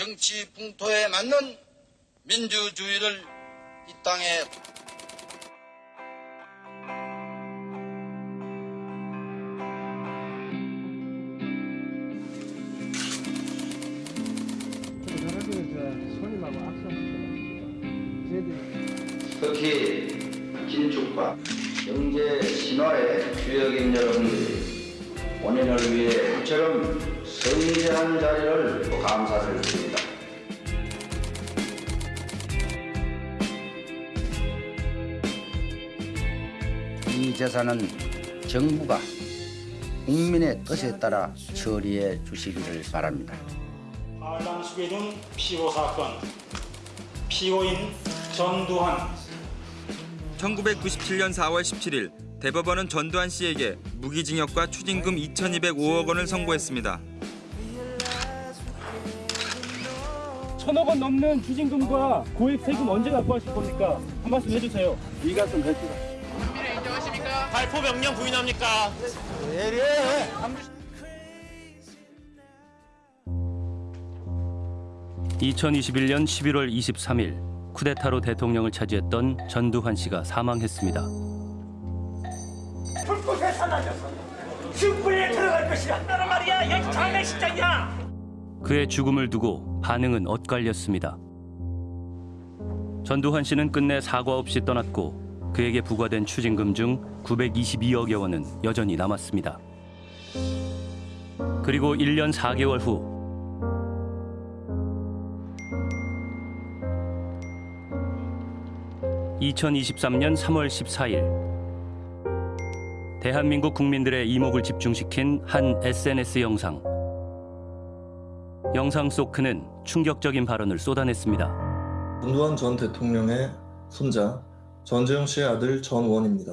정치 풍토에 맞는 민주주의를 이 땅에 특히 긴축과 경제 신화의 주역인 여러분들이 본인을 위해 부처럼 성장한 자리를 감사를 드립니다. 재산은 정부가 국민의 뜻에 따라 처리해 주시기를 바랍니다. 반란수계중 피고 사건 피고인 전두환 1997년 4월 17일 대법원은 전두환 씨에게 무기징역과 추징금 2,205억 원을 선고했습니다. 천억 원 넘는 추징금과 고액 세금 언제 납부하실 겁니까? 한 말씀 해주세요. 이가좀 해주세요. 발포 명령 부인합니까? 2021년 11월 23일 쿠데타로 대통령을 차지했던 전두환 씨가 사망했습니다. 불꽃에 사라져서 승부에 들어갈 것이라 나란 말이야 여기 장례식장이야 그의 죽음을 두고 반응은 엇갈렸습니다. 전두환 씨는 끝내 사과 없이 떠났고 그에게 부과된 추징금 중 922억여 원은 여전히 남았습니다. 그리고 1년 4개월 후 2023년 3월 14일 대한민국 국민들의 이목을 집중시킨 한 SNS 영상. 영상 속 그는 충격적인 발언을 쏟아냈습니다. 전두환 전 대통령의 손자 전재용 씨의 아들 전원입니다.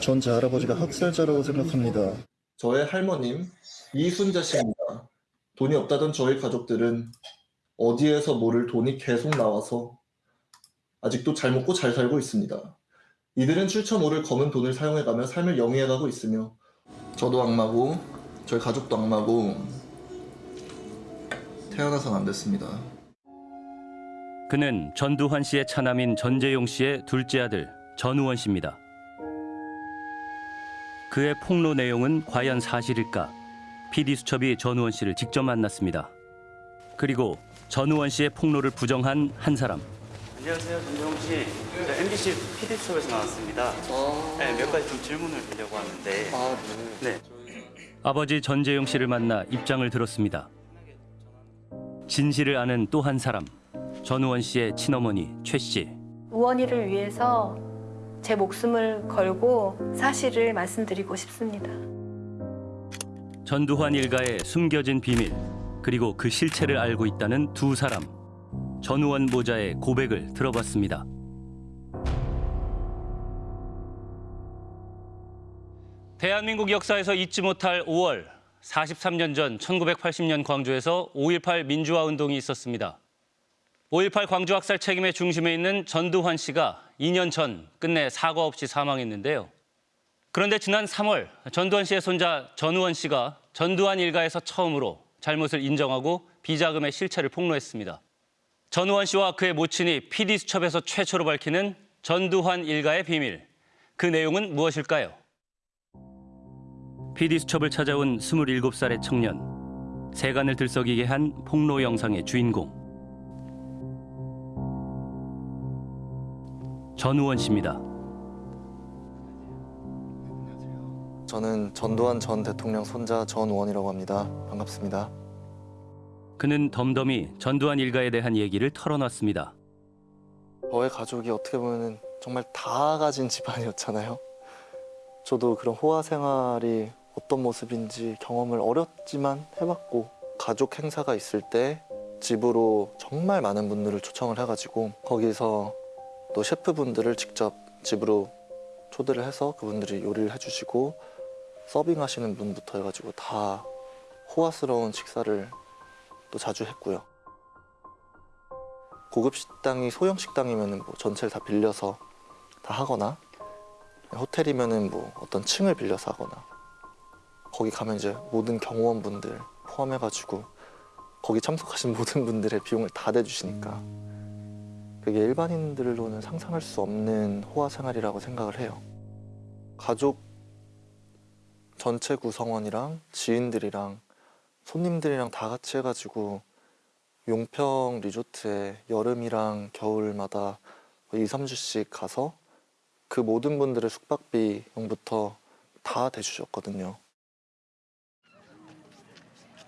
전 제 할아버지가 학살자라고 생각합니다. 저의 할머님 이순자 씨입니다. 돈이 없다던 저희 가족들은 어디에서 모를 돈이 계속 나와서 아직도 잘 먹고 잘 살고 있습니다. 이들은 출처 모를 검은 돈을 사용해가며 삶을 영위해가고 있으며 저도 악마고 저희 가족도 악마고 태어나선 안 됐습니다. 그는 전두환 씨의 차남인 전재용 씨의 둘째 아들 전우원 씨입니다. 그의 폭로 내용은 과연 사실일까? PD수첩이 전우원 씨를 직접 만났습니다. 그리고 전우원 씨의 폭로를 부정한 한 사람. 안녕하세요, 전정훈 씨. 저 MBC PD수첩에서 나왔습니다. 네, 몇 가지 좀 질문을 드리려고 하는데. 네. 아버지 전재용 씨를 만나 입장을 들었습니다. 진실을 아는 또 한 사람. 전우원 씨의 친어머니 최 씨. 우원이를 위해서 제 목숨을 걸고 사실을 말씀드리고 싶습니다. 전두환 일가의 숨겨진 비밀 그리고 그 실체를 알고 있다는 두 사람. 전우원 모자의 고백을 들어봤습니다. 대한민국 역사에서 잊지 못할 5월 43년 전 1980년 광주에서 5.18 민주화 운동이 있었습니다. 5.18 광주 학살 책임의 중심에 있는 전두환 씨가 2년 전 끝내 사과 없이 사망했는데요. 그런데 지난 3월 전두환 씨의 손자 전우원 씨가 전두환 일가에서 처음으로 잘못을 인정하고 비자금의 실체를 폭로했습니다. 전우원 씨와 그의 모친이 PD수첩에서 최초로 밝히는 전두환 일가의 비밀. 그 내용은 무엇일까요? PD수첩을 찾아온 27살의 청년. 세간을 들썩이게 한 폭로 영상의 주인공. 전우원 씨입니다. 저는 전두환 전 대통령 손자 전우원이라고 합니다. 반갑습니다. 그는 덤덤히 전두환 일가에 대한 얘기를 털어놨습니다. 저의 가족이 어떻게 보면 정말 다 가진 집안이었잖아요. 저도 그런 호화 생활이 어떤 모습인지 경험을 어렵지만 해봤고 가족 행사가 있을 때 집으로 정말 많은 분들을 초청을 해가지고 거기서 또 셰프분들을 직접 집으로 초대를 해서 그분들이 요리를 해주시고 서빙하시는 분부터 해가지고 다 호화스러운 식사를 또 자주 했고요. 고급 식당이 소형 식당이면은 뭐 전체를 다 빌려서 다 하거나 호텔이면은 뭐 어떤 층을 빌려서 하거나 거기 가면 이제 모든 경호원분들 포함해가지고 거기 참석하신 모든 분들의 비용을 다 대주시니까 그게 일반인들로는 상상할 수 없는 호화 생활이라고 생각을 해요. 가족 전체 구성원이랑 지인들이랑 손님들이랑 다 같이 해가지고 용평 리조트에 여름이랑 겨울마다 2, 3주씩 가서 그 모든 분들의 숙박비용부터 다 대주셨거든요.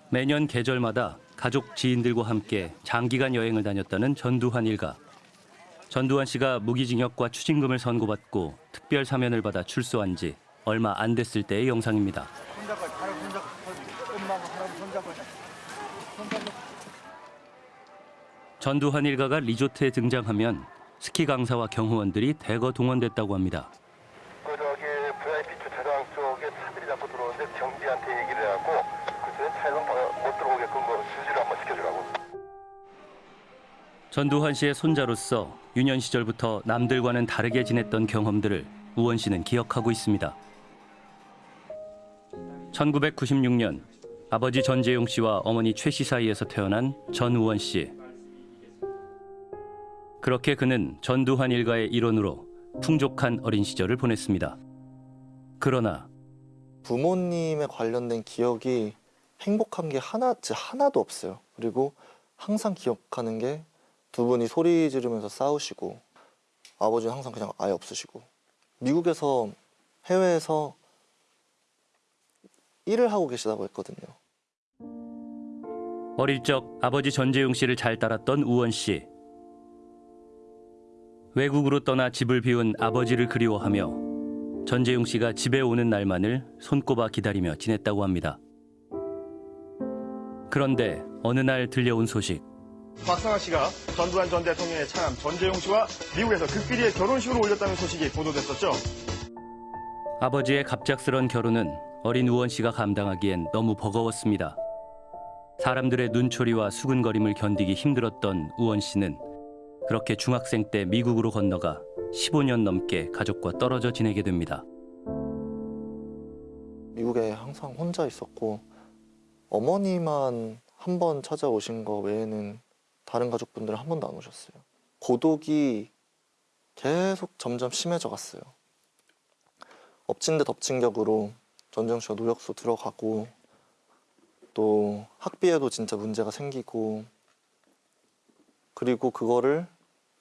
매년 계절마다 가족 지인들과 함께 장기간 여행을 다녔다는 전두환 일가. 전두환 씨가 무기징역과 추징금을 선고받고 특별 사면을 받아 출소한 지 얼마 안 됐을 때의 영상입니다. 전두환 일가가 리조트에 등장하면 스키 강사와 경호원들이 대거 동원됐다고 합니다. 그 저기 VIP 주차장 쪽에 차들이 자꾸 들어오는데 경비한테 얘기를 해갖고 그때 차량 못 들어오게끔 뭐 수지를 한번 시켜주라고. 전두환 씨의 손자로서 유년 시절부터 남들과는 다르게 지냈던 경험들을 우원 씨는 기억하고 있습니다. 1996년 아버지 전재용 씨와 어머니 최 씨 사이에서 태어난 전우원 씨. 그렇게 그는 전두환 일가의 일원으로 풍족한 어린 시절을 보냈습니다. 그러나 부모님에 관련된 기억이 행복한 게 하나, 하나도 없어요. 그리고 항상 기억하는 게 두 분이 소리 지르면서 싸우시고 아버지는 항상 그냥 아예 없으시고 미국에서 해외에서 일을 하고 계시다고 했거든요. 어릴 적 아버지 전재용 씨를 잘 따랐던 우원 씨. 외국으로 떠나 집을 비운 아버지를 그리워하며 전재용 씨가 집에 오는 날만을 손꼽아 기다리며 지냈다고 합니다. 그런데 어느 날 들려온 소식. 박상아 씨가 전두환 전 대통령의 차남 전재용 씨와 미국에서 극비리의 결혼식을 올렸다는 소식이 보도됐었죠. 아버지의 갑작스런 결혼은 어린 우원 씨가 감당하기엔 너무 버거웠습니다. 사람들의 눈초리와 수근거림을 견디기 힘들었던 우원 씨는 그렇게 중학생 때 미국으로 건너가 15년 넘게 가족과 떨어져 지내게 됩니다. 미국에 항상 혼자 있었고 어머니만 한 번 찾아오신 거 외에는 다른 가족분들은 한 번도 안 오셨어요. 고독이 계속 점점 심해져 갔어요. 엎친 데 덮친 격으로 전정 씨가 노역소 들어가고 또 학비에도 진짜 문제가 생기고 그리고 그거를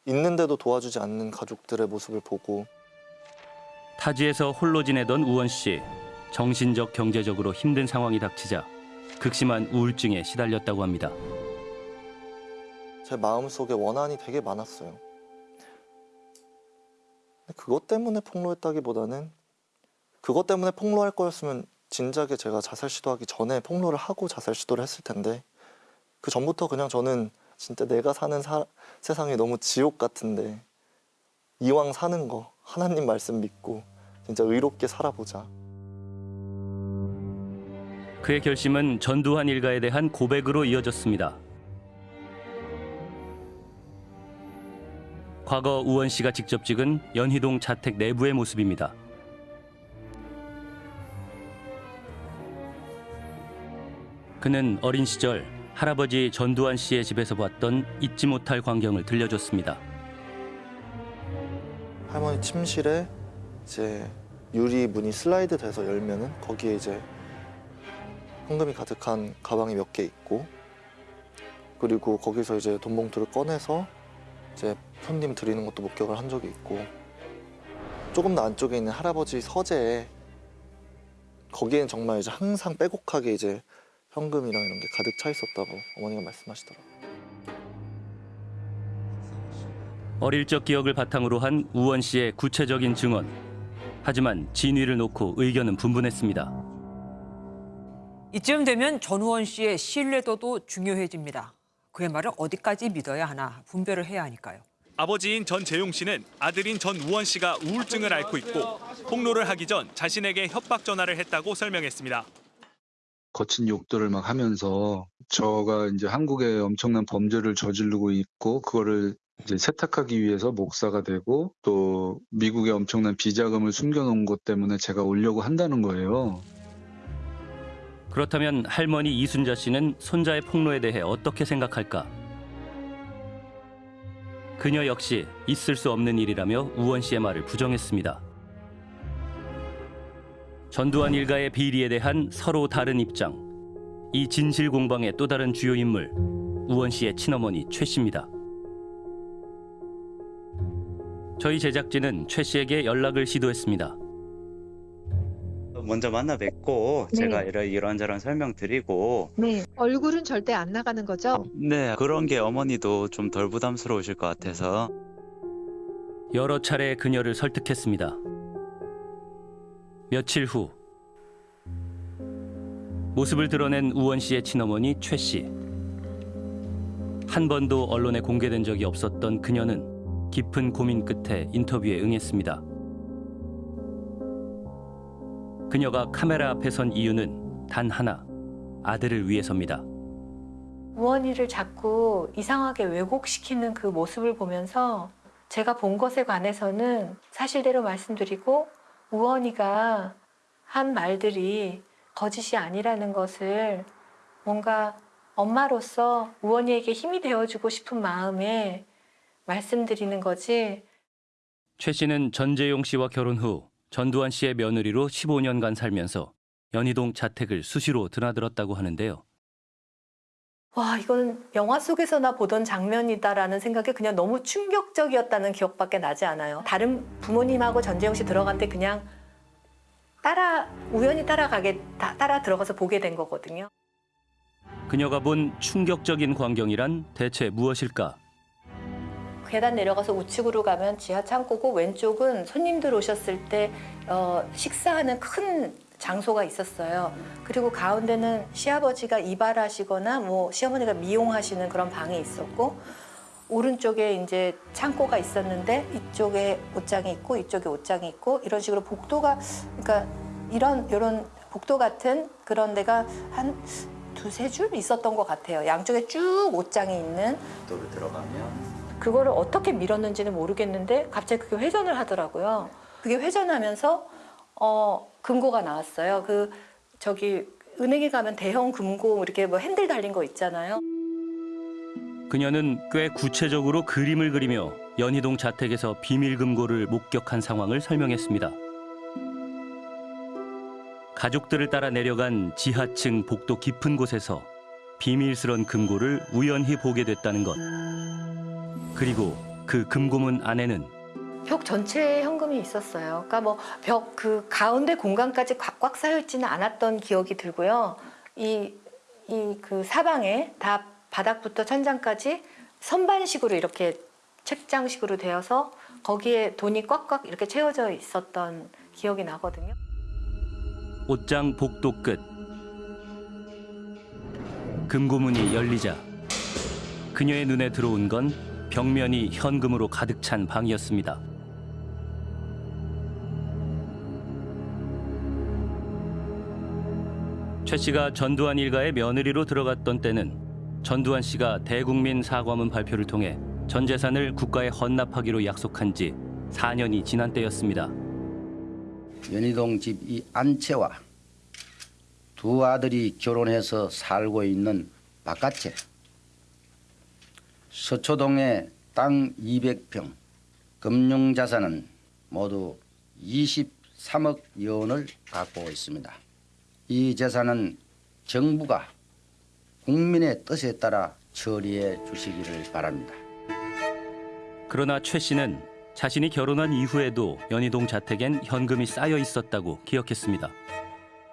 있는데도 도와주지 않는 가족들의 모습을 보고 타지에서 홀로 지내던 우원 씨. 정신적 경제적으로 힘든 상황이 닥치자 극심한 우울증에 시달렸다고 합니다. 제 마음속에 원한이 되게 많았어요. 그것 때문에 폭로했다기보다는 그것 때문에 폭로할 거였으면 진작에 제가 자살 시도하기 전에 폭로를 하고 자살 시도를 했을 텐데 그 전부터 그냥 저는 진짜 내가 사는 사- 세상이 너무 지옥 같은데 이왕 사는 거 하나님 말씀 믿고 진짜 의롭게 살아보자. 그의 결심은 전두환 일가에 대한 고백으로 이어졌습니다. 과거 우원 씨가 직접 찍은 연희동 자택 내부의 모습입니다. 그는 어린 시절 할아버지 전두환 씨의 집에서 봤던 잊지 못할 광경을 들려줬습니다. 할머니 침실에 이제 유리 문이 슬라이드 돼서 열면은 거기에 이제 현금이 가득한 가방이 몇 개 있고 그리고 거기서 이제 돈 봉투를 꺼내서 이제 손님 드리는 것도 목격을 한 적이 있고 조금 더 안쪽에 있는 할아버지 서재에 거기엔 정말 이제 항상 빼곡하게 이제 현금이랑 이런 게 가득 차 있었다고 어머니가 말씀하시더라고요. 어릴 적 기억을 바탕으로 한 우원 씨의 구체적인 증언. 하지만 진위를 놓고 의견은 분분했습니다. 이쯤 되면 전우원 씨의 신뢰도도 중요해집니다. 그의 말을 어디까지 믿어야 하나 분별을 해야 하니까요. 아버지인 전재용 씨는 아들인 전우원 씨가 우울증을 앓고 있고 폭로를 하기 전 자신에게 협박 전화를 했다고 설명했습니다. 거친 욕들을 막 하면서 저가 이제 한국에 엄청난 범죄를 저지르고 있고 그거를 이제 세탁하기 위해서 목사가 되고 또 미국에 엄청난 비자금을 숨겨놓은 것 때문에 제가 오려고 한다는 거예요. 그렇다면 할머니 이순자 씨는 손자의 폭로에 대해 어떻게 생각할까? 그녀 역시 있을 수 없는 일이라며 우원 씨의 말을 부정했습니다. 전두환 일가의 비리에 대한 서로 다른 입장. 이 진실 공방의 또 다른 주요 인물 우원 씨의 친어머니 최 씨입니다. 저희 제작진은 최 씨에게 연락을 시도했습니다. 먼저 만나 뵙고 네. 제가 이런 이런저런 설명 드리고 네. 얼굴은 절대 안 나가는 거죠? 네 그런 게 어머니도 좀 덜 부담스러우실 것 같아서 여러 차례 그녀를 설득했습니다. 며칠 후 모습을 드러낸 우원 씨의 친어머니 최 씨. 한 번도 언론에 공개된 적이 없었던 그녀는 깊은 고민 끝에 인터뷰에 응했습니다. 그녀가 카메라 앞에 선 이유는 단 하나, 아들을 위해서입니다. 우원이를 자꾸 이상하게 왜곡시키는 그 모습을 보면서 제가 본 것에 관해서는 사실대로 말씀드리고 우원이가 한 말들이 거짓이 아니라는 것을 뭔가 엄마로서 우원이에게 힘이 되어주고 싶은 마음에 말씀드리는 거지 최 씨는 전재용 씨와 결혼 후 전두환 씨의 며느리로 15년간 살면서 연희동 자택을 수시로 드나들었다고 하는데요. 와 이거는 영화 속에서나 보던 장면이다라는 생각에 그냥 너무 충격적이었다는 기억밖에 나지 않아요. 다른 부모님하고 전재용 씨 들어갈 때 그냥 따라 우연히 따라가게 다- 따라 들어가서 보게 된 거거든요. 그녀가 본 충격적인 광경이란 대체 무엇일까? 계단 내려가서 우측으로 가면 지하 창고고 왼쪽은 손님들 오셨을 때 어, 식사하는 큰 장소가 있었어요. 그리고 가운데는 시아버지가 이발하시거나 뭐 시어머니가 미용하시는 그런 방이 있었고 오른쪽에 이제 창고가 있었는데 이쪽에 옷장이 있고 이쪽에 옷장이 있고 이런 식으로 복도가 그러니까 이런 이런 복도 같은 그런 데가 한 두세 줄 있었던 것 같아요. 양쪽에 쭉 옷장이 있는 도를 들어가면 그거를 어떻게 밀었는지는 모르겠는데 갑자기 그게 회전을 하더라고요. 그게 회전하면서 어 금고가 나왔어요. 그 저기 은행에 가면 대형 금고 이렇게 뭐 핸들 달린 거 있잖아요. 그녀는 꽤 구체적으로 그림을 그리며 연희동 자택에서 비밀 금고를 목격한 상황을 설명했습니다. 가족들을 따라 내려간 지하층 복도 깊은 곳에서 비밀스런 금고를 우연히 보게 됐다는 것. 그리고 그 금고문 안에는 벽 전체에 현금이 있었어요. 그러니까 뭐 벽 그 가운데 공간까지 꽉꽉 쌓여 있지는 않았던 기억이 들고요. 이 이 그 사방에 다 바닥부터 천장까지 선반식으로 이렇게 책장식으로 되어서 거기에 돈이 꽉꽉 이렇게 채워져 있었던 기억이 나거든요. 옷장 복도 끝 금고문이 열리자 그녀의 눈에 들어온 건 벽면이 현금으로 가득 찬 방이었습니다. 최 씨가 전두환 일가의 며느리로 들어갔던 때는 전두환 씨가 대국민 사과문 발표를 통해 전 재산을 국가에 헌납하기로 약속한 지 4년이 지난 때였습니다. 연희동 집 이 안채와 두 아들이 결혼해서 살고 있는 바깥채 서초동에 땅 200평 금융자산은 모두 23억 원을 갖고 있습니다. 이 재산은 정부가 국민의 뜻에 따라 처리해 주시기를 바랍니다. 그러나 최 씨는 자신이 결혼한 이후에도 연희동 자택엔 현금이 쌓여 있었다고 기억했습니다.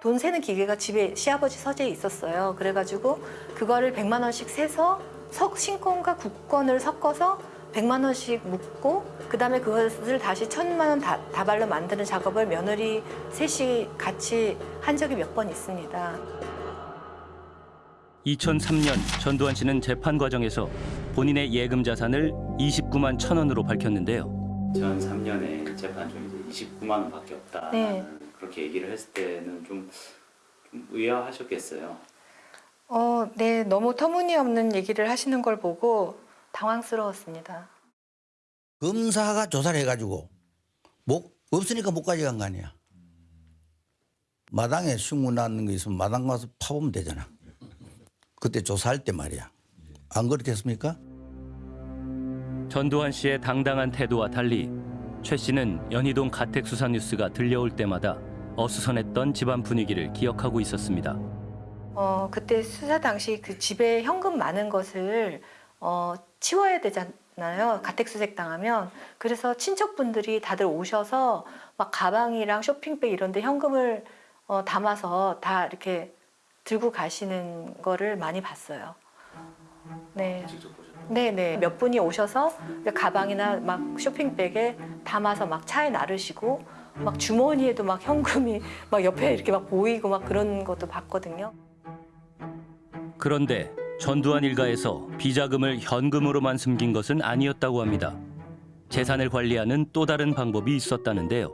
돈 세는 기계가 집에 시아버지 서재에 있었어요. 그래가지고 그거를 100만 원씩 세서 석 신권과 국권을 섞어서 100만 원씩 묶고 그 다음에 그것을 다시 천만 원 다, 다발로 만드는 작업을 며느리 셋이 같이 한 적이 몇 번 있습니다. 2003년 전두환 씨는 재판 과정에서 본인의 예금 자산을 29만 천 원으로 밝혔는데요. 전 3년에 재판 중 이제 29만 원밖에 없다. 네. 그렇게 얘기를 했을 때는 좀, 좀 의아하셨겠어요. 어, 네, 너무 터무니없는 얘기를 하시는 걸 보고 당황스러웠습니다. 검사가 조사를 해가지고 못 없으니까 못 가져간 거 아니야. 마당에 흉문 나는 거 있으면 마당 가서 파보면 되잖아. 그때 조사할 때 말이야. 안 그렇겠습니까? 전두환 씨의 당당한 태도와 달리 최 씨는 연희동 가택수사 뉴스가 들려올 때마다 어수선했던 집안 분위기를 기억하고 있었습니다. 어, 그때 수사 당시 그 집에 현금 많은 것을 어, 치워야 되잖아요. 가택수색 당하면. 그래서 친척분들이 다들 오셔서 막 가방이랑 쇼핑백 이런 데 현금을 어, 담아서 다 이렇게 들고 가시는 거를 많이 봤어요. 네. 네네. 몇 분이 오셔서 가방이나 막 쇼핑백에 담아서 막 차에 나르시고 막 주머니에도 막 현금이 막 옆에 이렇게 막 보이고 막 그런 것도 봤거든요. 그런데 전두환 일가에서 비자금을 현금으로만 숨긴 것은 아니었다고 합니다. 재산을 관리하는 또 다른 방법이 있었다는데요.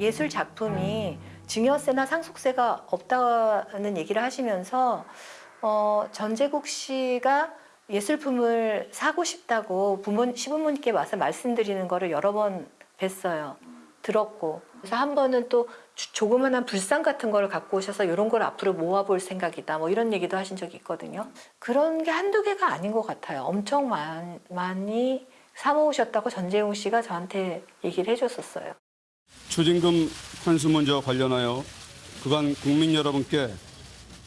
예술 작품이 증여세나 상속세가 없다는 얘기를 하시면서 어, 전재국 씨가 예술품을 사고 싶다고 부모 시부모님께 와서 말씀드리는 거를 여러 번 뵀어요. 들었고 그래서 한 번은 또 주- 조그만한 불상 같은 거를 갖고 오셔서 이런 걸 앞으로 모아볼 생각이다 뭐 이런 얘기도 하신 적이 있거든요. 그런 게 한두 개가 아닌 것 같아요. 엄청 많, 많이 사모으셨다고 전재용 씨가 저한테 얘기를 해줬었어요. 추징금 환수 문제와 관련하여 그간 국민 여러분께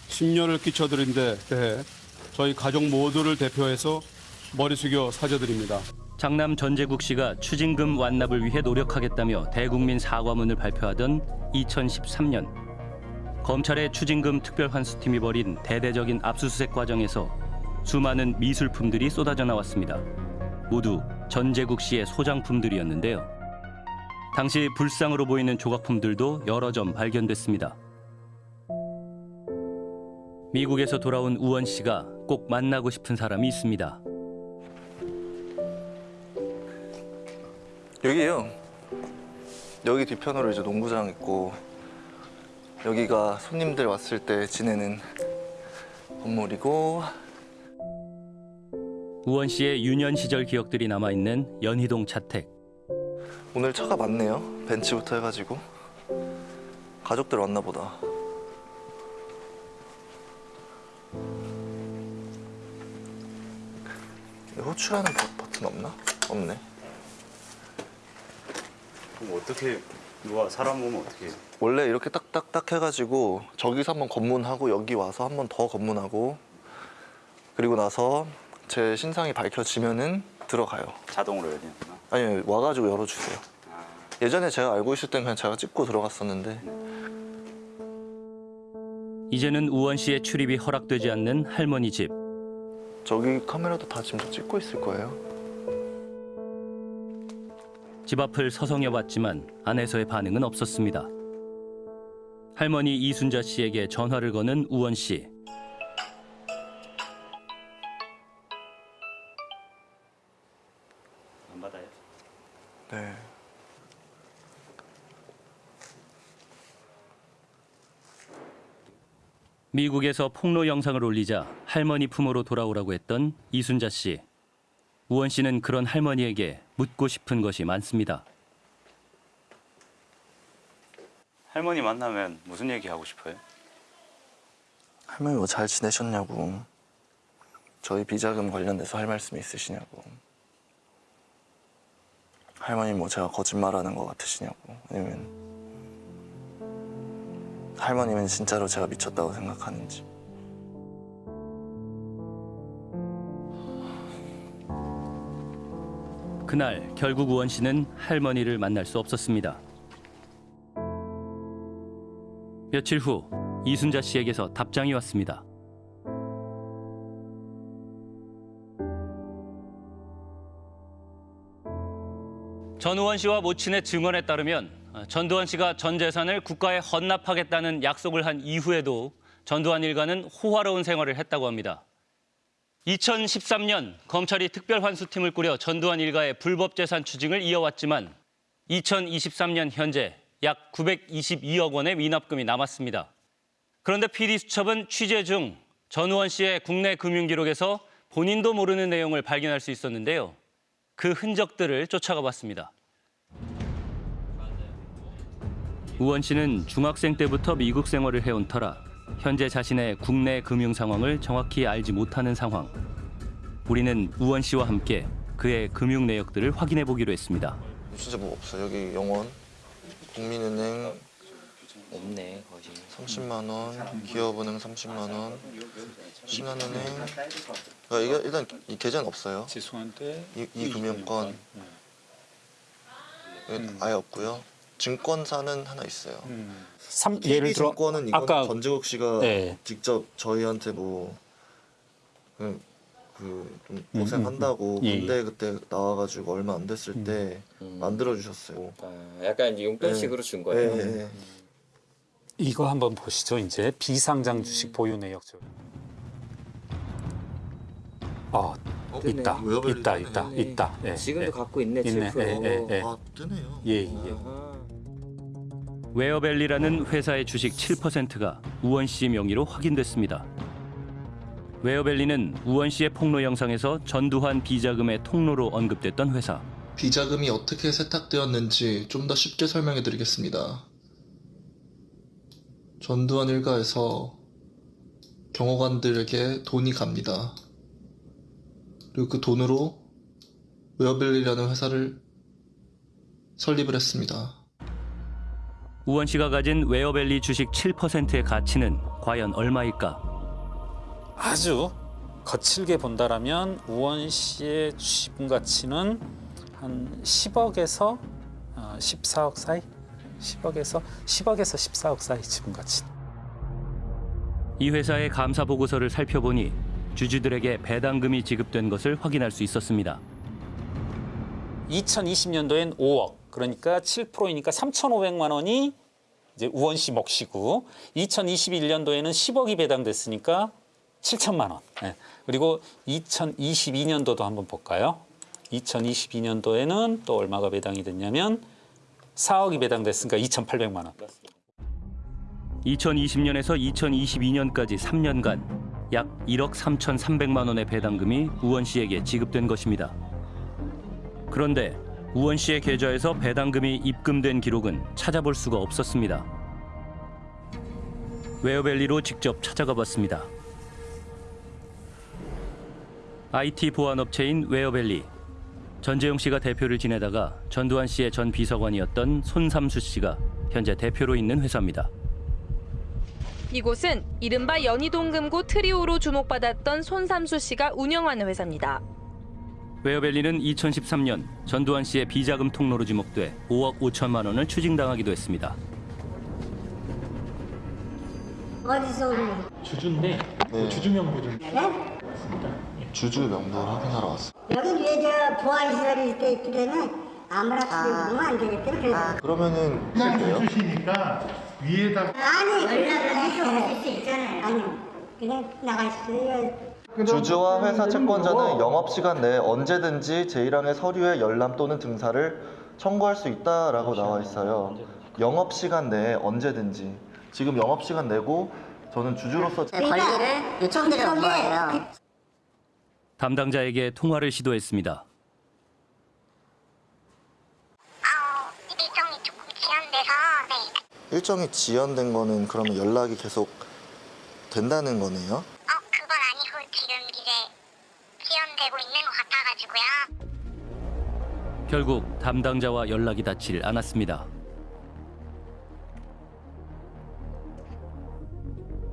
심려를 끼쳐드린 데 대해 저희 가족 모두를 대표해서 머리 숙여 사죄드립니다. 장남 전재국 씨가 추징금 완납을 위해 노력하겠다며 대국민 사과문을 발표하던 2013년 검찰의 추징금 특별환수팀이 벌인 대대적인 압수수색 과정에서 수많은 미술품들이 쏟아져 나왔습니다. 모두 전재국 씨의 소장품들이었는데요. 당시 불상으로 보이는 조각품들도 여러 점 발견됐습니다. 미국에서 돌아온 우원 씨가 꼭 만나고 싶은 사람이 있습니다. 여기요. 여기 뒤편으로 이제 농구장 있고 여기가 손님들 왔을 때 지내는 건물이고 우원 씨의 유년 시절 기억들이 남아 있는 연희동 자택. 오늘 차가 많네요. 벤츠부터 해가지고 가족들 왔나 보다. 호출하는 버- 버튼 없나? 없네. 그럼 어떻게 누가 사람 오면 어떻게 해요? 원래 이렇게 딱딱딱 해가지고 저기서 한번 검문하고 여기 와서 한번 더 검문하고 그리고 나서 제 신상이 밝혀지면은 들어가요. 자동으로 열리는구나. 아니 와가지고 열어주세요. 예전에 제가 알고 있을 땐 그냥 제가 찍고 들어갔었는데 이제는 우원 씨의 출입이 허락되지 않는 할머니 집. 저기 카메라도 다 지금 다 찍고 있을 거예요. 집 앞을 서성여 봤지만 안에서의 반응은 없었습니다. 할머니 이순자 씨에게 전화를 거는 우원 씨. 안 받아요? 네. 미국에서 폭로 영상을 올리자 할머니 품으로 돌아오라고 했던 이순자 씨. 우원 씨는 그런 할머니에게 묻고 싶은 것이 많습니다. 할머니 만나면 무슨 얘기 하고 싶어요? 할머니 뭐 잘 지내셨냐고. 저희 비자금 관련돼서 할 말씀이 있으시냐고. 할머니 뭐 제가 거짓말하는 것 같으시냐고. 아니면 할머니는 진짜로 제가 미쳤다고 생각하는지. 그날 결국 우원 씨는 할머니를 만날 수 없었습니다. 며칠 후 이순자 씨에게서 답장이 왔습니다. 전우원 씨와 모친의 증언에 따르면 어, 전두환 씨가 전 재산을 국가에 헌납하겠다는 약속을 한 이후에도 전두환 일가는 호화로운 생활을 했다고 합니다. 2013년 검찰이 특별환수팀을 꾸려 전두환 일가의 불법 재산 추징을 이어왔지만 2023년 현재 약 922억 원의 미납금이 남았습니다. 그런데 PD수첩은 취재 중 전우원 씨의 국내 금융 기록에서 본인도 모르는 내용을 발견할 수 있었는데요. 그 흔적들을 쫓아가 봤습니다. 우원 씨는 중학생 때부터 미국 생활을 해온 터라 현재 자신의 국내 금융 상황을 정확히 알지 못하는 상황. 우리는 우원 씨와 함께 그의 금융 내역들을 확인해 보기로 했습니다. 진짜 뭐 없어. 여기 영원, 국민은행 없네 거의. 30만 원, 기업은행 30만 원, 신한은행. 그러니까 이게 일단 이 계좌는 없어요. 죄송한데 이, 이 금융권 아예 없고요. 증권사는 하나 있어요. 삼, KB 예를 들어 증권은 이건 아까 전재국 씨가 네. 직접 저희한테 뭐 그, 그, 좀 음, 고생한다고 음, 음. 예, 군대 그때 나와가지고 얼마 안 됐을 때 만들어 주셨어요. 약간 이제 용돈식으로 준 거예요. 예, 예, 예. 이거 한번 보시죠. 이제 비상장 주식 보유 내역. 어, 뜨네. 있다, 있다. 있다, 있다. 예, 지금도 예. 갖고 있네 있네. 7%. 예, 예, 예. 아 뜨네요. 예, 예. 웨어밸리라는 회사의 주식 7%가 우원 씨 명의로 확인됐습니다. 웨어밸리는 우원 씨의 폭로 영상에서 전두환 비자금의 통로로 언급됐던 회사. 비자금이 어떻게 세탁되었는지 좀 더 쉽게 설명해 드리겠습니다. 전두환 일가에서 경호관들에게 돈이 갑니다. 그리고 그 돈으로 웨어벨리라는 회사를 설립을 했습니다. 우원 씨가 가진 웨어밸리 주식 7%의 가치는 과연 얼마일까? 아주 거칠게 본다라면 우원 씨의 주식분 가치는 한 10억에서 14억 사이, 10억에서 10억에서 14억 사이 지분 가치. 이 회사의 감사 보고서를 살펴보니 주주들에게 배당금이 지급된 것을 확인할 수 있었습니다. 2020년도엔 5억, 그러니까 7%이니까 3,500만 원이 이제 우원 씨 몫이고 2021년도에는 10억이 배당됐으니까 7천만 원. 예. 그리고 2022년도도 한번 볼까요? 2022년도에는 또 얼마가 배당이 됐냐면 4억이 배당됐으니까 2,800만 원. 2020년에서 2022년까지 3년간 약 1억 3,300만 원의 배당금이 우원 씨에게 지급된 것입니다. 그런데 우원 씨의 계좌에서 배당금이 입금된 기록은 찾아볼 수가 없었습니다. 웨어밸리로 직접 찾아가 봤습니다. IT 보안 업체인 웨어밸리. 전재용 씨가 대표를 지내다가 전두환 씨의 전 비서관이었던 손삼수 씨가 현재 대표로 있는 회사입니다. 이곳은 이른바 연희동금고 트리오로 주목받았던 손삼수 씨가 운영하는 회사입니다. 웨어밸리는 2013년 전두환 씨의 비자금 통로로 지목돼 5억 5천만 원을 추징당하기도 했습니다. 어디서 주주인데 네. 주주 명부 좀. 네? 주주 명부 확인하러 왔어요. 여기 위에 저 보안 시설이 이렇게 있기 때문에 아무나 들으면 안 되겠다. 그래서. 그러면은 그냥 그래요? 주시니까 위에다. 아니, 연락을 해서 하실 수 있잖아요. 아니, 그냥 나가시어요. 주주와 회사 채권자는 영업 시간 내에 언제든지 제1항의 서류에 열람 또는 등사를 청구할 수 있다라고 나와 있어요. 영업 시간 내에 언제든지. 지금 영업 시간 내고 저는 주주로서 권리를 요청드려 온 거예요. 담당자에게 통화를 시도했습니다. 일정이 조금 지연돼서 네. 일정이 지연된 거는 그러면 연락이 계속 된다는 거네요. 그건 아니고 지금 이제 지연되고 있는 것 같아가지고요. 결국 담당자와 연락이 닿질 않았습니다.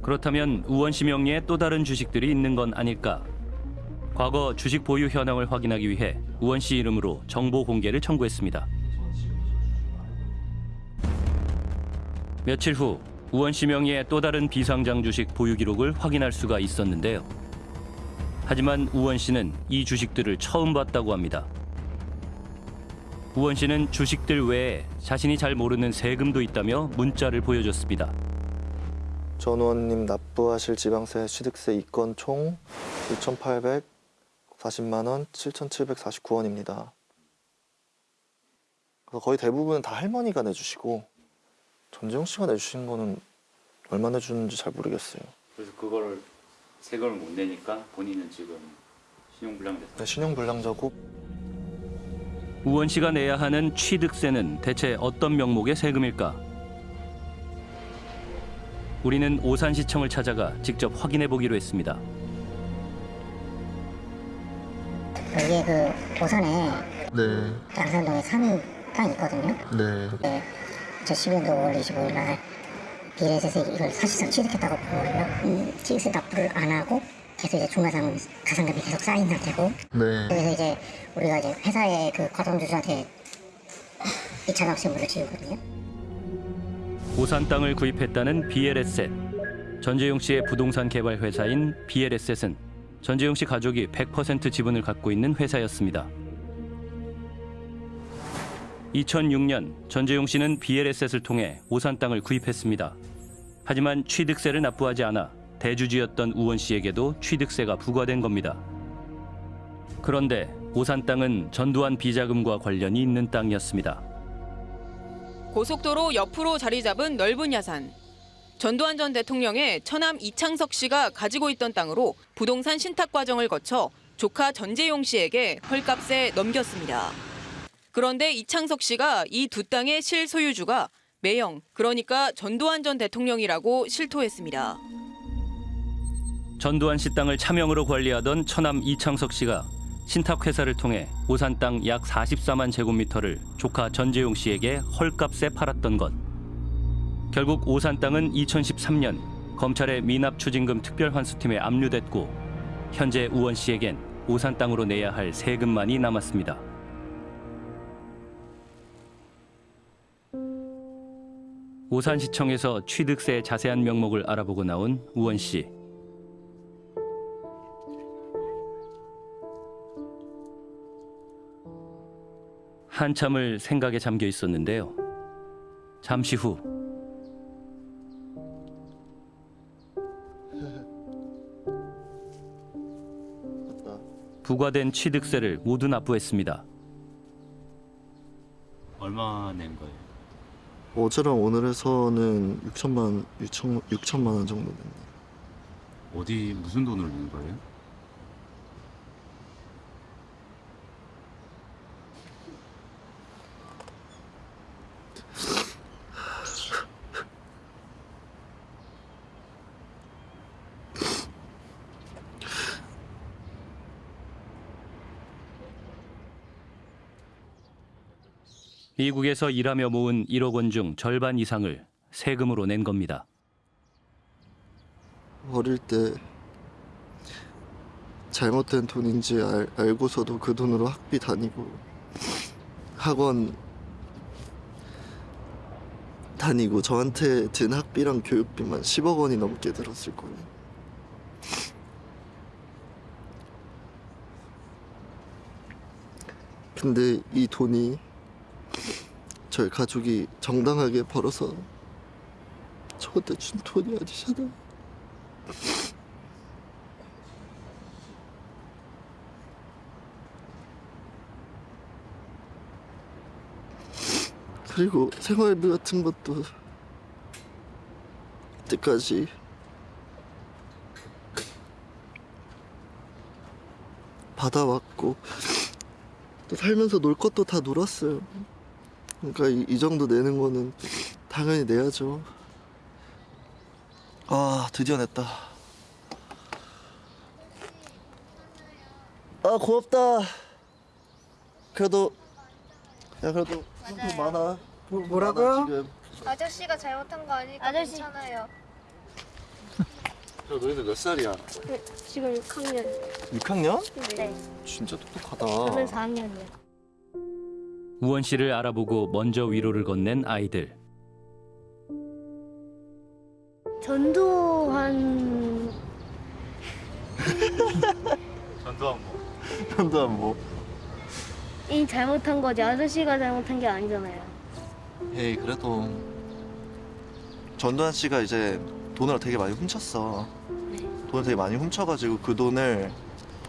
그렇다면 우원 씨 명의의 또 다른 주식들이 있는 건 아닐까? 과거 주식 보유 현황을 확인하기 위해 우원 씨 이름으로 정보 공개를 청구했습니다. 며칠 후 우원 씨 명의의 또 다른 비상장 주식 보유 기록을 확인할 수가 있었는데요. 하지만 우원 씨는 이 주식들을 처음 봤다고 합니다. 우원 씨는 주식들 외에 자신이 잘 모르는 세금도 있다며 문자를 보여줬습니다. 전 의원님 납부하실 지방세 취득세 이건 총 6,840만 원 7,749원입니다. 그래서 거의 대부분은 다 할머니가 내주시고 전재용 씨가 내주신 거는 얼마 내주는지 잘 모르겠어요. 그래서 그거를 세금을 못 내니까 본인은 지금 신용불량됐어. 네, 신용불량자고 우원 씨가 내야 하는 취득세는 대체 어떤 명목의 세금일까? 우리는 오산시청을 찾아가 직접 확인해 보기로 했습니다. 여기에 그 오산에 네, 양산동에 산 땅이 있거든요. 네. 네. 2012년도 5월 25일 날 비례에서 이걸 사실상 취득했다고 보거든요. 음, 취득세 납부를 안 하고 계속 이제 중과상 가산금이 계속 쌓인 상태고 네. 그래서 이제 우리가 이제 회사의 그 과점주주한테 2차 납세물을 지우거든요. 오산 땅을 구입했다는 BLS셋. 전재용 씨의 부동산 개발 회사인 BLS셋은 전재용 씨 가족이 100% 지분을 갖고 있는 회사였습니다. 2006년 전재용 씨는 BLS셋을 통해 오산 땅을 구입했습니다. 하지만 취득세를 납부하지 않아 대주주였던 우원 씨에게도 취득세가 부과된 겁니다. 그런데 오산 땅은 전두환 비자금과 관련이 있는 땅이었습니다. 고속도로 옆으로 자리 잡은 넓은 야산. 전두환 전 대통령의 처남 이창석 씨가 가지고 있던 땅으로 부동산 신탁 과정을 거쳐 조카 전재용 씨에게 헐값에 넘겼습니다. 그런데 이창석 씨가 이 두 땅의 실소유주가 매형, 그러니까 전두환 전 대통령이라고 실토했습니다. 전두환 씨 땅을 차명으로 관리하던 처남 이창석 씨가 신탁 회사를 통해 오산 땅 약 44만 제곱미터를 조카 전재용 씨에게 헐값에 팔았던 것. 결국 오산 땅은 2013년 검찰의 미납 추징금 특별환수팀에 압류됐고 현재 우원 씨에겐 오산 땅으로 내야 할 세금만이 남았습니다. 오산시청에서 취득세 자세한 명목을 알아보고 나온 우원 씨. 한참을 생각에 잠겨 있었는데요. 잠시 후 부과된 취득세를 모두 납부했습니다. 어제랑 오늘에서는 6천만 6천 6천만 원 정도 됩니다. 어디 무슨 돈을 낸 거예요? 미국에서 일하며 모은 1억 원 중 절반 이상을 세금으로 낸 겁니다. 어릴 때 잘못된 돈인지 알, 알고서도 그 돈으로 학비 다니고 학원 다니고 저한테 든 학비랑 교육비만 10억 원이 넘게 들었을 거예요. 근데 이 돈이 저희 가족이 정당하게 벌어서 저한테 준 돈이 아니잖아요. 그리고 생활비 같은 것도 그때까지 받아왔고 또 살면서 놀 것도 다 놀았어요. 그러니까 이, 이 정도 내는 거는 당연히 내야죠. 아 드디어 냈다. 아 고맙다. 그래도 야 그래도 상품 많아. 뭐라고요? 지금. 아저씨가 잘못한 거 아니까 아저씨. 괜찮아요. 야 너희들 몇 살이야? 네, 지금 6학년. 6학년? 네. 진짜 똑똑하다. 저는 4학년이요. 우원 씨를 알아보고 먼저 위로를 건넨 아이들. 전두환 전두환 뭐? 전두환 뭐? 이 잘못한 거지 아저씨가 잘못한 게 아니잖아요. 에이 그래도 전두환 씨가 이제 돈을 되게 많이 훔쳤어. 돈을 되게 많이 훔쳐가지고 그 돈을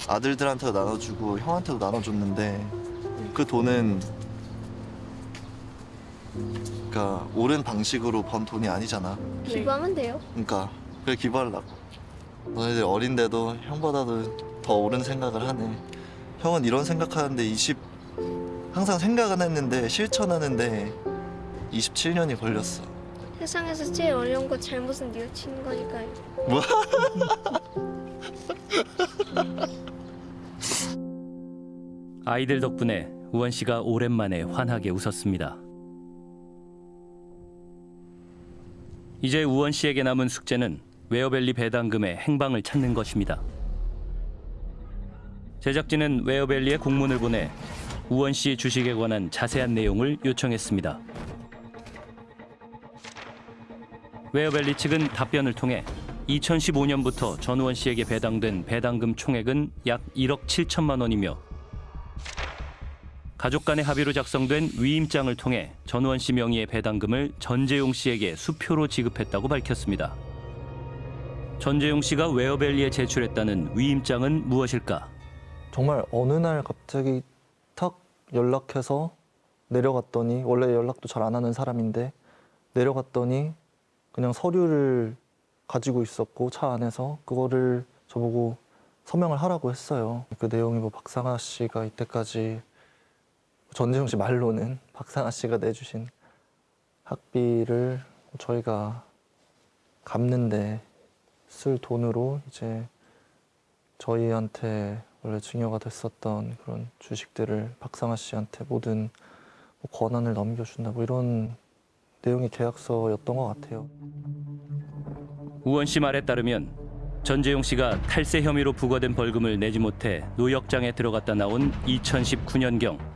아들들한테도 나눠주고 형한테도 나눠줬는데 그 돈은 그러니까 옳은 방식으로 번 돈이 아니잖아. 기부하면 돼요. 그러니까 그래 기부하려고. 너희들 어린데도 형보다도 더 옳은 생각을 하네. 형은 이런 생각하는데 20 항상 생각은 했는데 실천하는데 27년이 걸렸어. 세상에서 제일 어려운 거 잘못은 뉘우치는 거니까요. 뭐? 아이들 덕분에 우원 씨가 오랜만에 환하게 웃었습니다. 이제 우원 씨에게 남은 숙제는 웨어밸리 배당금의 행방을 찾는 것입니다. 제작진은 웨어밸리에 공문을 보내 우원 씨 주식에 관한 자세한 내용을 요청했습니다. 웨어밸리 측은 답변을 통해 2015년부터 전우원 씨에게 배당된 배당금 총액은 약 1억 7천만 원이며 가족 간의 합의로 작성된 위임장을 통해 전우원 씨 명의의 배당금을 전재용 씨에게 수표로 지급했다고 밝혔습니다. 전재용 씨가 웨어밸리에 제출했다는 위임장은 무엇일까? 정말 어느 날 갑자기 탁 연락해서 내려갔더니 원래 연락도 잘 안 하는 사람인데 내려갔더니 그냥 서류를 가지고 있었고 차 안에서 그거를 저보고 서명을 하라고 했어요. 그 내용이 뭐 박상아 씨가 이때까지 전재용 씨 말로는 박상아 씨가 내주신 학비를 저희가 갚는데 쓸 돈으로 이제 저희한테 원래 증여가 됐었던 그런 주식들을 박상아 씨한테 모든 뭐 권한을 넘겨준다 뭐 이런 내용의 계약서였던 것 같아요. 우원 씨 말에 따르면 전재용 씨가 탈세 혐의로 부과된 벌금을 내지 못해 노역장에 들어갔다 나온 2019년경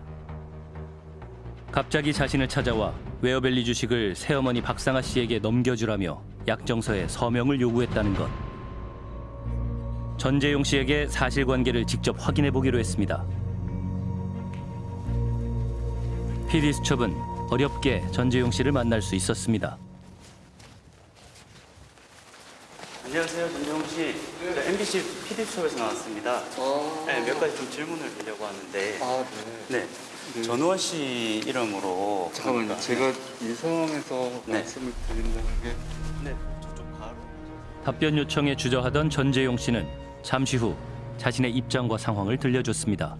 갑자기 자신을 찾아와 웨어밸리 주식을 새어머니 박상아 씨에게 넘겨주라며 약정서에 서명을 요구했다는 것. 전재용 씨에게 사실관계를 직접 확인해 보기로 했습니다. PD 수첩은 어렵게 전재용 씨를 만날 수 있었습니다. 안녕하세요, 전정훈 씨. 저 MBC PD 수첩에서 나왔습니다. 네, 몇 가지 좀 질문을 드리려고 하는데. 아, 네. 전우원 씨 이름으로. 잠깐만요. 그러니까- 제가 이 상황에서 네. 말씀을 드린다는 게 네, 저쪽 가로. 답변 요청에 주저하던 전재용 씨는 잠시 후 자신의 입장과 상황을 들려줬습니다.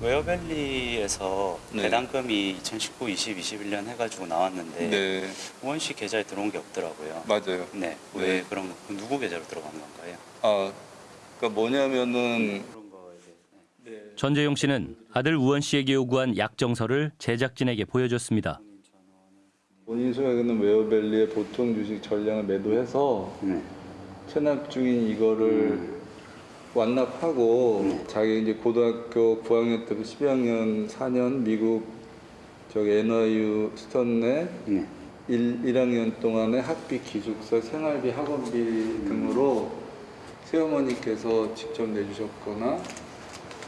웨어밸리에서 네. 배당금이 2019, 20, 21년 해가지고 나왔는데 네. 우원 씨 계좌에 들어온 게 없더라고요. 맞아요. 네. 왜 네. 그런 거? 그 누구 계좌로 들어간 건가요? 아, 그러니까 뭐냐면은 전재용 씨는 아들 우원 씨에게 요구한 약정서를 제작진에게 보여줬습니다. 본인 소유하는 웨어밸리의 보통 주식 전량을 매도해서 체납 중인 이거를 완납하고 자기 이제 고등학교 9학년 때부터 12학년 4년 미국 저기 NYU 스턴에 일 1학년 동안의 학비 기숙사 생활비 학원비 등으로 새어머니께서 직접 내주셨거나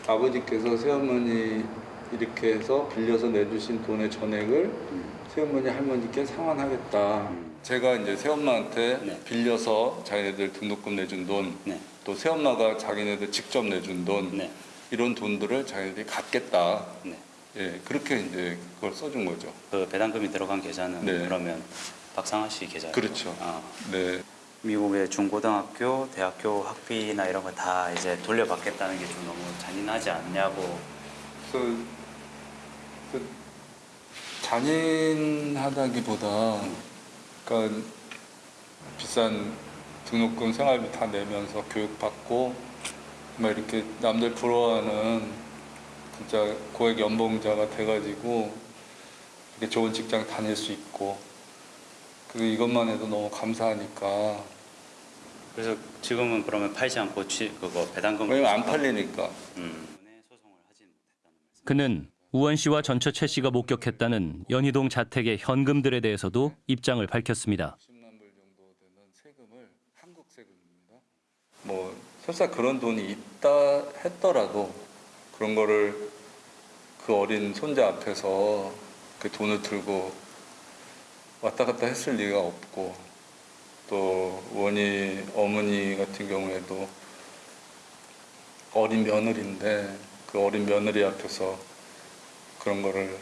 아버지께서 새어머니 이렇게 해서 빌려서 내주신 돈의 전액을 새어머니 할머니께 상환하겠다. 제가 이제 새엄마한테 빌려서 자기네들 등록금 내준 돈, 또 새엄마가 자기네들 직접 내준 돈, 이런 돈들을 자기네들이 갚겠다. 예, 그렇게 이제 그걸 써준 거죠. 그 배당금이 들어간 계좌는 네. 그러면 박상아 씨 계좌. 그렇죠. 아, 네. 미국의 중고등학교, 대학교 학비나 이런 거 다 이제 돌려받겠다는 게 좀 너무 잔인하지 않냐고. 그, 그 잔인하다기보다 그러니까 비싼 등록금 생활비 다 내면서 교육받고 막 이렇게 남들 부러워하는 진짜 고액 연봉자가 돼가지고 이렇게 좋은 직장 다닐 수 있고 그 이것만 해도 너무 감사하니까 그래서 지금은 그러면 팔지 않고 취, 그거 배당금. 왜냐면 안 팔리니까. 음. 그는 우원 씨와 전처 최 씨가 목격했다는 연희동 자택의 현금들에 대해서도 입장을 밝혔습니다. 뭐 설사 그런 돈이 있다 했더라도 그런 거를 그 어린 손자 앞에서 그 돈을 들고 왔다 갔다 했을 리가 없고 또 원희 어머니 같은 경우에도 어린 며느리인데 그 어린 며느리 앞에서 그런 거를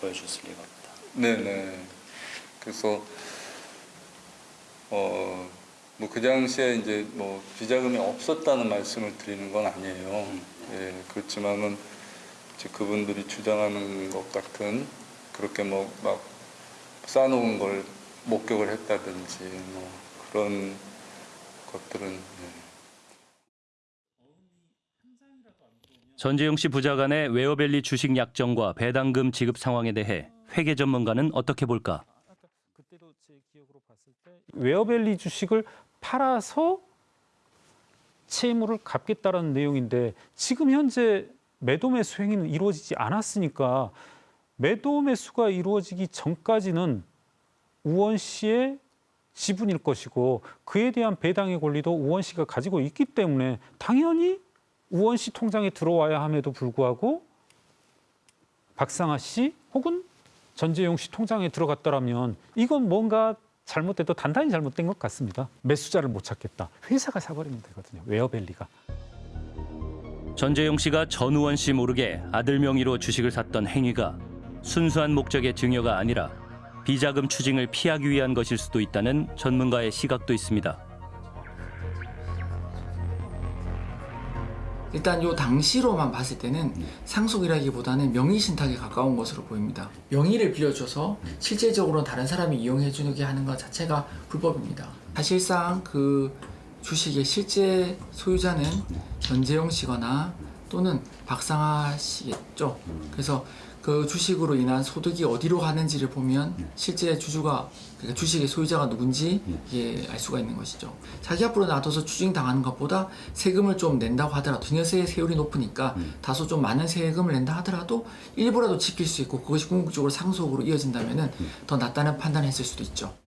보여줬을 리가 없다. 네네. 그래서 어 뭐 그 당시에 이제 뭐 비자금이 없었다는 말씀을 드리는 건 아니에요. 예, 그렇지만은 이제 그분들이 주장하는 것 같은 그렇게 뭐 막 쌓아놓은 걸 목격을 했다든지 뭐 그런 것들은 네. 전재용 씨 부자 간의 웨어밸리 주식 약정과 배당금 지급 상황에 대해 회계 전문가는 어떻게 볼까? 웨어밸리 주식을 팔아서 채무를 갚겠다라는 내용인데 지금 현재 매도 매수 행위는 이루어지지 않았으니까 매도 매수가 이루어지기 전까지는 우원 씨의 지분일 것이고 그에 대한 배당의 권리도 우원 씨가 가지고 있기 때문에 당연히 우원 씨 통장에 들어와야 함에도 불구하고 박상아 씨 혹은 전재용 씨 통장에 들어갔더라면 이건 뭔가 잘못돼도 단단히 잘못된 것 같습니다. 매수자를 못 찾겠다. 회사가 사버리면 되거든요. 웨어밸리가. 전재용 씨가 전우원 씨 모르게 아들 명의로 주식을 샀던 행위가 순수한 목적의 증여가 아니라 비자금 추징을 피하기 위한 것일 수도 있다는 전문가의 시각도 있습니다. 일단 요 당시로만 봤을 때는 상속이라기보다는 명의 신탁에 가까운 것으로 보입니다. 명의를 빌려줘서 실질적으로 다른 사람이 이용해 주게 하는 것 자체가 불법입니다. 사실상 그 주식의 실제 소유자는 전재용 씨거나 또는 박상아 씨겠죠. 그래서 그 주식으로 인한 소득이 어디로 가는지를 보면 실제 주주가 그러니까 주식의 소유자가 누군지 이게 알 수가 있는 것이죠. 자기 앞으로 놔둬서 추징 당하는 것보다 세금을 좀 낸다고 하더라도 증여세 세율이 높으니까 다소 좀 많은 세금을 낸다 하더라도 일부라도 지킬 수 있고 그것이 궁극적으로 상속으로 이어진다면 은 더 낫다는 판단을 했을 수도 있죠.